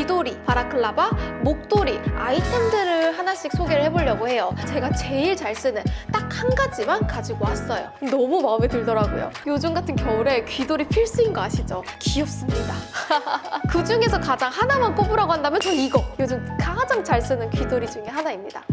귀돌이, 바라클라바, 목도리 아이템들을 하나씩 소개를 해보려고 해요. 제가 제일 잘 쓰는 딱 한 가지만 가지고 왔어요. 너무 마음에 들더라고요. 요즘 같은 겨울에 귀돌이 필수인 거 아시죠? 귀엽습니다. 그 중에서 가장 하나만 꼽으라고 한다면 전 이거! 요즘 가장 잘 쓰는 귀돌이 중에 하나입니다.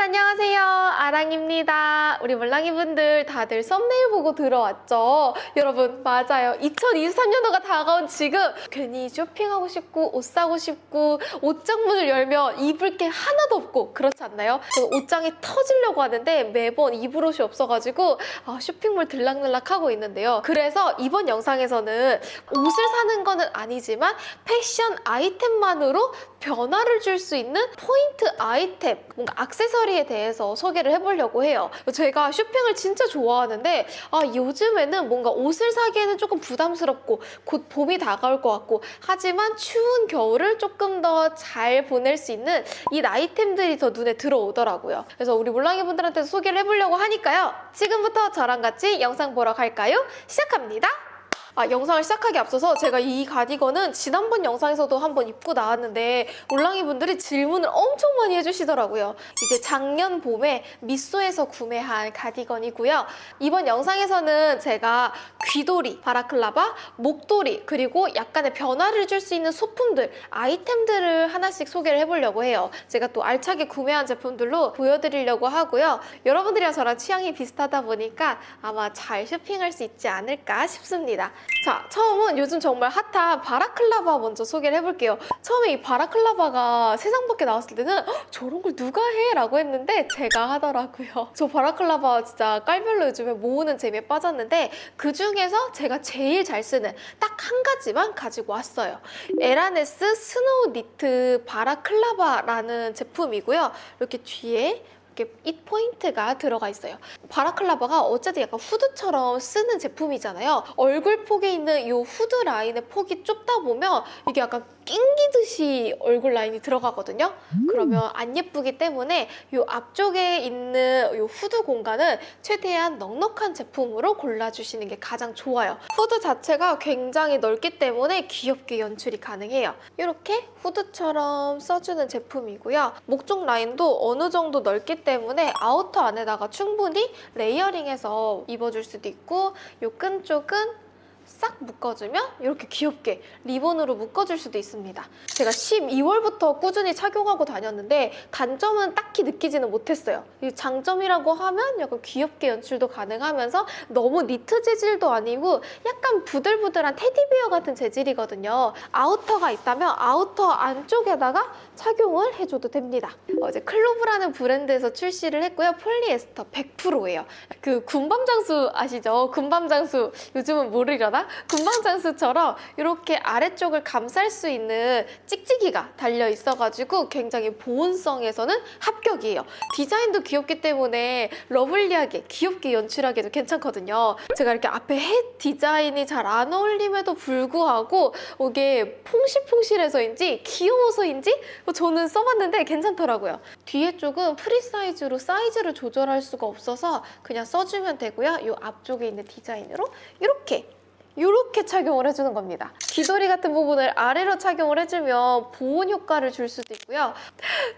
여러분 안녕하세요. 아랑입니다. 우리 몰랑이 분들 다들 썸네일 보고 들어왔죠? 여러분 맞아요. 2023년도가 다가온 지금 괜히 쇼핑하고 싶고 옷 사고 싶고 옷장 문을 열면 입을 게 하나도 없고 그렇지 않나요? 옷장이 터지려고 하는데 매번 입을 옷이 없어가지고 아, 쇼핑몰 들락날락 하고 있는데요. 그래서 이번 영상에서는 옷을 사는 거는 아니지만 패션 아이템만으로 변화를 줄 수 있는 포인트 아이템, 뭔가 액세서리 에 대해서 소개를 해보려고 해요. 제가 쇼핑을 진짜 좋아하는데 아 요즘에는 뭔가 옷을 사기에는 조금 부담스럽고 곧 봄이 다가올 것 같고 하지만 추운 겨울을 조금 더 잘 보낼 수 있는 이 아이템들이 더 눈에 들어오더라고요. 그래서 우리 몰랑이 분들한테 소개를 해보려고 하니까요. 지금부터 저랑 같이 영상 보러 갈까요? 시작합니다. 아, 영상을 시작하기 앞서서 제가 이 가디건은 지난번 영상에서도 한번 입고 나왔는데 올랑이 분들이 질문을 엄청 많이 해주시더라고요. 이제 작년 봄에 미소에서 구매한 가디건이고요. 이번 영상에서는 제가 귀돌이, 바라클라바, 목도리 그리고 약간의 변화를 줄 수 있는 소품들, 아이템들을 하나씩 소개를 해보려고 해요. 제가 또 알차게 구매한 제품들로 보여드리려고 하고요. 여러분들이랑 저랑 취향이 비슷하다 보니까 아마 잘 쇼핑할 수 있지 않을까 싶습니다. 자, 처음은 요즘 정말 핫한 바라클라바 먼저 소개를 해볼게요. 처음에 이 바라클라바가 세상 밖에 나왔을 때는 "헉, 저런 걸 누가 해? 라고 했는데 제가 하더라고요. 저 바라클라바 진짜 깔별로 요즘에 모으는 재미에 빠졌는데 그 중에서 제가 제일 잘 쓰는 딱 한 가지만 가지고 왔어요. 에라네스 스노우 니트 바라클라바라는 제품이고요. 이렇게 뒤에 이렇게 이 포인트가 들어가 있어요. 바라클라바가 어쨌든 약간 후드처럼 쓰는 제품이잖아요. 얼굴 폭에 있는 이 후드 라인의 폭이 좁다 보면 이게 약간 낑기듯이 얼굴 라인이 들어가거든요. 그러면 안 예쁘기 때문에 이 앞쪽에 있는 이 후드 공간은 최대한 넉넉한 제품으로 골라주시는 게 가장 좋아요. 후드 자체가 굉장히 넓기 때문에 귀엽게 연출이 가능해요. 이렇게 후드처럼 써주는 제품이고요. 목쪽 라인도 어느 정도 넓기 때문에 아우터 안에다가 충분히 layering해서 입어줄 수도 있고 이 끈 쪽은 싹 묶어주면 이렇게 귀엽게 리본으로 묶어줄 수도 있습니다. 제가 12월부터 꾸준히 착용하고 다녔는데 단점은 딱히 느끼지는 못했어요. 이 장점이라고 하면 약간 귀엽게 연출도 가능하면서 너무 니트 재질도 아니고 약간 부들부들한 테디베어 같은 재질이거든요. 아우터가 있다면 아우터 안쪽에다가 착용을 해줘도 됩니다. 어제 클로브라는 브랜드에서 출시를 했고요. 폴리에스터 100%예요. 그 군밤장수 아시죠? 군밤장수 요즘은 모르려나? 군밤장수처럼 이렇게 아래쪽을 감쌀 수 있는 찍찍이가 달려 있어가지고 굉장히 보온성에서는 합격이에요. 디자인도 귀엽기 때문에 lovely하게 귀엽게 연출하기도 괜찮거든요. 제가 이렇게 앞에 햇 디자인이 잘 안 어울림에도 불구하고 이게 퐁실퐁실해서인지 귀여워서인지 저는 써봤는데 괜찮더라고요. 뒤에 쪽은 프리 사이즈로 사이즈를 조절할 수가 없어서 그냥 써주면 되고요. 이 앞쪽에 있는 디자인으로 이렇게 이렇게 착용을 해주는 겁니다. 귀돌이 같은 부분을 아래로 착용을 해주면 보온 효과를 줄 수도 있고요.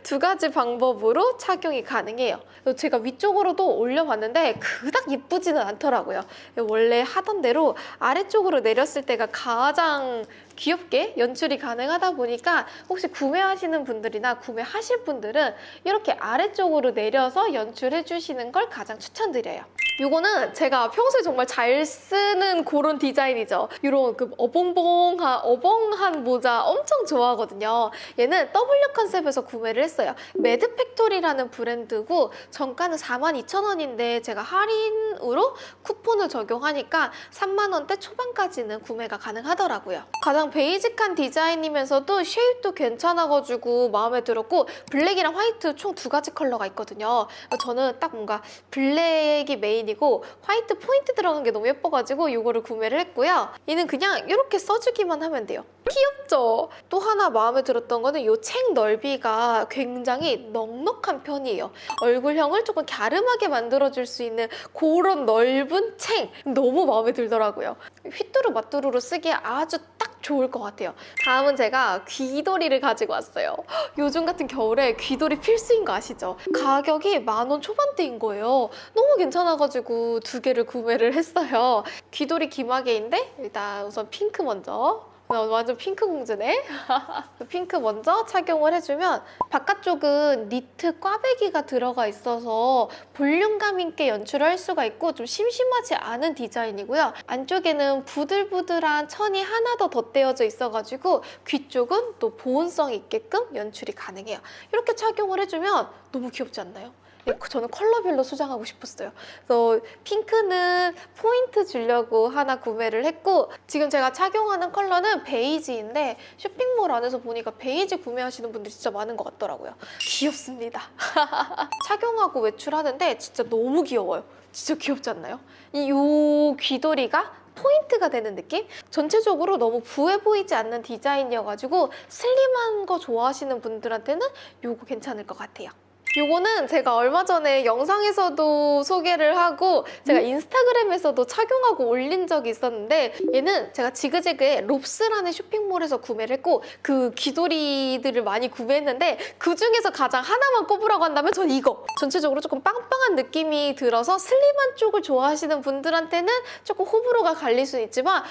두 가지 방법으로 착용이 가능해요. 제가 위쪽으로도 올려봤는데 그닥 예쁘지는 않더라고요. 원래 하던 대로 아래쪽으로 내렸을 때가 가장 귀엽게 연출이 가능하다 보니까 혹시 구매하시는 분들이나 구매하실 분들은 이렇게 아래쪽으로 내려서 연출해 주시는 걸 가장 추천드려요. 이거는 제가 평소에 정말 잘 쓰는 그런 디자인이죠. 이런 그 어벙벙한 어벙한 모자 엄청 좋아하거든요. 얘는 W 컨셉에서 구매를 했어요. 매드 팩토리라는 브랜드고 정가는 42,000원인데 제가 할인으로 쿠폰을 적용하니까 3만 원대 초반까지는 구매가 가능하더라고요. 가장 basic한 디자인이면서도 shape도 괜찮아가지고 마음에 들었고 블랙이랑 화이트 총 두 가지 컬러가 있거든요. 저는 딱 뭔가 블랙이 메인이고 화이트 포인트 들어간 게 너무 예뻐가지고 이거를 구매를 했고요. 얘는 그냥 이렇게 써주기만 하면 돼요. 귀엽죠? 또 하나 마음에 들었던 거는 이 챙 넓이가 굉장히 넉넉한 편이에요. 얼굴형을 조금 갸름하게 만들어줄 수 있는 그런 넓은 챙 너무 마음에 들더라고요. 휘뚜루 마뚜루로 쓰기에 아주 딱 좋을 것 같아요. 다음은 제가 귀도리를 가지고 왔어요. 요즘 같은 겨울에 귀도리 필수인 거 아시죠? 가격이 만 원 초반대인 거예요. 너무 괜찮아가지고 두 개를 구매를 했어요. 귀도리 귀마개인데 일단 우선 핑크 먼저. 나 완전 핑크 공주네. 핑크 먼저 착용을 해주면 바깥쪽은 니트 꽈배기가 들어가 있어서 볼륨감 있게 연출을 할 수가 있고 좀 심심하지 않은 디자인이고요. 안쪽에는 부들부들한 천이 하나 더 덧대어져 있어가지고 귀 쪽은 또 보온성 있게끔 연출이 가능해요. 이렇게 착용을 해주면 너무 귀엽지 않나요? 네, 저는 컬러별로 소장하고 싶었어요. 그래서 핑크는 포인트 주려고 하나 구매를 했고 지금 제가 착용하는 컬러는 베이지인데 쇼핑몰 안에서 보니까 베이지 구매하시는 분들이 진짜 많은 것 같더라고요. 귀엽습니다. 착용하고 외출하는데 진짜 너무 귀여워요. 진짜 귀엽지 않나요? 이 요 귀도리가 포인트가 되는 느낌? 전체적으로 너무 부해 보이지 않는 디자인이어가지고 슬림한 거 좋아하시는 분들한테는 요거 괜찮을 것 같아요. 요거는 제가 얼마 전에 영상에서도 소개를 하고 제가 인스타그램에서도 착용하고 올린 적이 있었는데 얘는 제가 지그재그의 롭스라는 쇼핑몰에서 구매를 했고 그 귀도리들을 많이 구매했는데 그 중에서 가장 하나만 꼽으라고 한다면 전 이거! 전체적으로 조금 빵빵한 느낌이 들어서 슬림한 쪽을 좋아하시는 분들한테는 조금 호불호가 갈릴 수는 있지만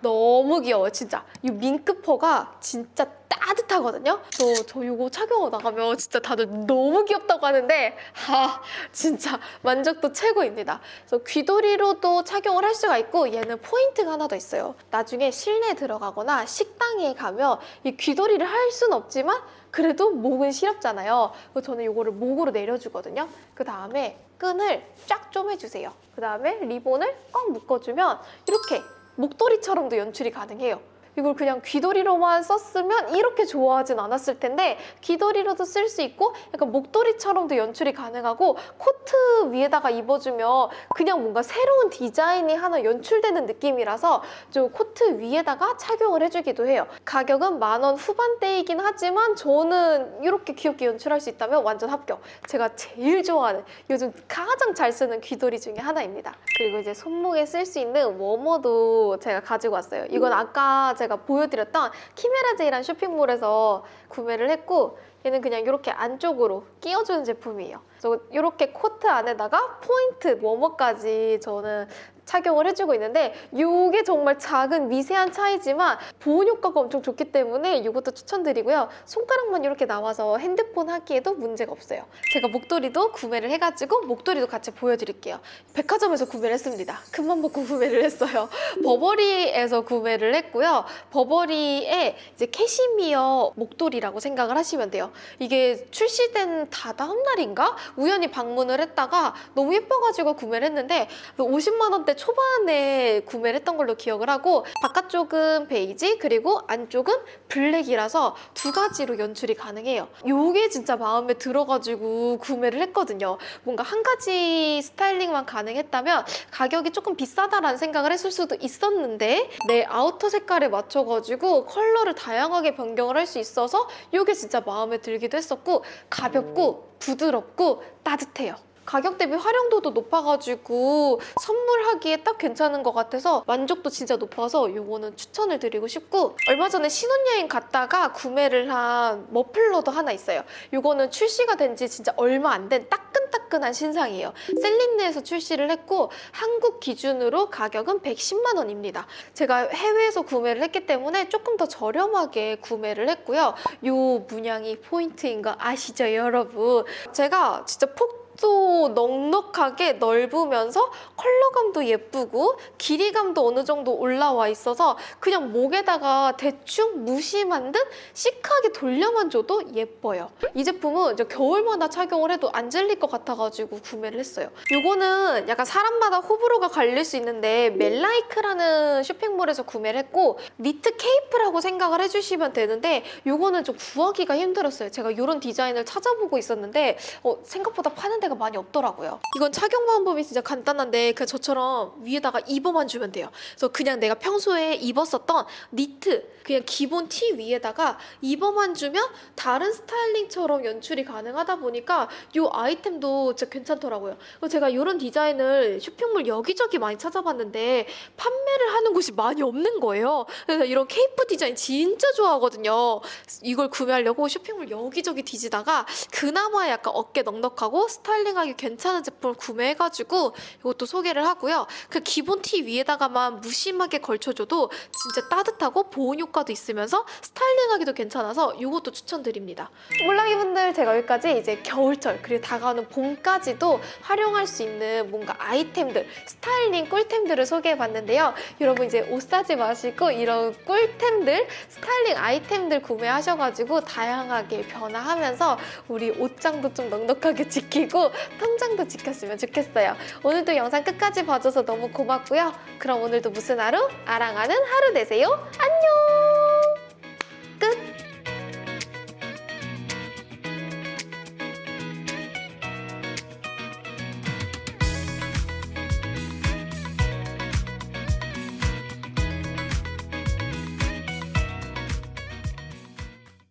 너무 귀여워요 진짜. 이 밍크퍼가 진짜 따뜻하거든요? 저, 저 이거 착용하고 나가면 진짜 다들 너무 귀엽다고 하는데 하 진짜 만족도 최고입니다. 그래서 귀도리로도 착용을 할 수가 있고 얘는 포인트가 하나 더 있어요. 나중에 실내에 들어가거나 식당에 가면 이 귀도리를 할 수는 없지만 그래도 목은 시렵잖아요. 그래서 저는 이거를 목으로 내려주거든요. 그 다음에 끈을 쫙 쪼매주세요. 그 다음에 리본을 꽉 묶어주면 이렇게 목도리처럼도 연출이 가능해요. 이걸 그냥 귀도리로만 썼으면 이렇게 좋아하진 않았을 텐데 귀도리로도 쓸 수 있고 약간 목도리처럼도 연출이 가능하고 코트 위에다가 입어주면 그냥 뭔가 새로운 디자인이 하나 연출되는 느낌이라서 좀 코트 위에다가 착용을 해주기도 해요. 가격은 만 원 후반대이긴 하지만 저는 이렇게 귀엽게 연출할 수 있다면 완전 합격. 제가 제일 좋아하는 요즘 가장 잘 쓰는 귀도리 중에 하나입니다. 그리고 이제 손목에 쓸 수 있는 워머도 제가 가지고 왔어요. 이건 아까 제가 보여드렸던 키메라제이란 쇼핑몰에서 구매를 했고 얘는 그냥 이렇게 안쪽으로 끼워주는 제품이에요. 그래서 이렇게 코트 안에다가 포인트 워머까지 저는 착용을 해주고 있는데 이게 정말 작은 미세한 차이지만 보온 효과가 엄청 좋기 때문에 이것도 추천드리고요. 손가락만 이렇게 나와서 핸드폰 하기에도 문제가 없어요. 제가 목도리도 구매를 해가지고 목도리도 같이 보여드릴게요. 백화점에서 구매를 했습니다. 큰맘 먹고 구매를 했어요. 버버리에서 구매를 했고요. 버버리의 이제 캐시미어 목도리라고 생각을 하시면 돼요. 이게 출시된 다다음 날인가? 우연히 방문을 했다가 너무 예뻐가지고 구매를 했는데 50만 원대 초반에 구매를 했던 걸로 기억을 하고 바깥쪽은 베이지 그리고 안쪽은 블랙이라서 두 가지로 연출이 가능해요. 이게 진짜 마음에 들어가지고 구매를 했거든요. 뭔가 한 가지 스타일링만 가능했다면 가격이 조금 비싸다라는 생각을 했을 수도 있었는데 내 아우터 색깔에 맞춰가지고 컬러를 다양하게 변경을 할 수 있어서 이게 진짜 마음에 들기도 했었고 가볍고 부드럽고 따뜻해요. 가격 대비 활용도도 높아가지고 선물하기에 딱 괜찮은 것 같아서 만족도 진짜 높아서 이거는 추천을 드리고 싶고 얼마 전에 신혼여행 갔다가 구매를 한 머플러도 하나 있어요. 이거는 출시가 된 지 진짜 얼마 안 된 따끈따끈한 신상이에요. 셀린느에서 출시를 했고 한국 기준으로 가격은 110만 원입니다. 제가 해외에서 구매를 했기 때문에 조금 더 저렴하게 구매를 했고요. 이 문양이 포인트인 거 아시죠 여러분? 제가 진짜 폭 또 넉넉하게 넓으면서 컬러감도 예쁘고 길이감도 어느 정도 올라와 있어서 그냥 목에다가 대충 무심한 듯 시크하게 돌려만 줘도 예뻐요. 이 제품은 이제 겨울마다 착용을 해도 안 질릴 것 같아가지고 구매를 했어요. 이거는 약간 사람마다 호불호가 갈릴 수 있는데 멜라이크라는 쇼핑몰에서 구매를 했고 니트 케이프라고 생각을 해주시면 되는데 이거는 좀 구하기가 힘들었어요. 제가 이런 디자인을 찾아보고 있었는데 어, 생각보다 파는 데가 데가 많이 없더라고요. 이건 착용 방법이 진짜 간단한데 그냥 저처럼 위에다가 입어만 주면 돼요. 그래서 그냥 내가 평소에 입었었던 니트 그냥 기본 티 위에다가 입어만 주면 다른 스타일링처럼 연출이 가능하다 보니까 이 아이템도 진짜 괜찮더라고요. 제가 이런 디자인을 쇼핑몰 여기저기 많이 찾아봤는데 판매를 하는 곳이 많이 없는 거예요. 그래서 이런 케이프 디자인 진짜 좋아하거든요. 이걸 구매하려고 쇼핑몰 여기저기 뒤지다가 그나마 약간 어깨 넉넉하고 스타일링하기 괜찮은 제품을 구매해가지고 이것도 소개를 하고요. 그 기본 티 위에다가만 무심하게 걸쳐줘도 진짜 따뜻하고 보온 효과도 있으면서 스타일링하기도 괜찮아서 이것도 추천드립니다. 몰랑이분들 제가 여기까지 이제 겨울철 그리고 다가오는 봄까지도 활용할 수 있는 뭔가 아이템들 스타일링 꿀템들을 소개해봤는데요. 여러분 이제 옷 사지 마시고 이런 꿀템들 스타일링 아이템들 구매하셔가지고 다양하게 변화하면서 우리 옷장도 좀 넉넉하게 지키고 통장도 지켰으면 좋겠어요. 오늘도 영상 끝까지 봐줘서 너무 고맙고요. 그럼 오늘도 무슨 하루? 아랑하는 하루 되세요.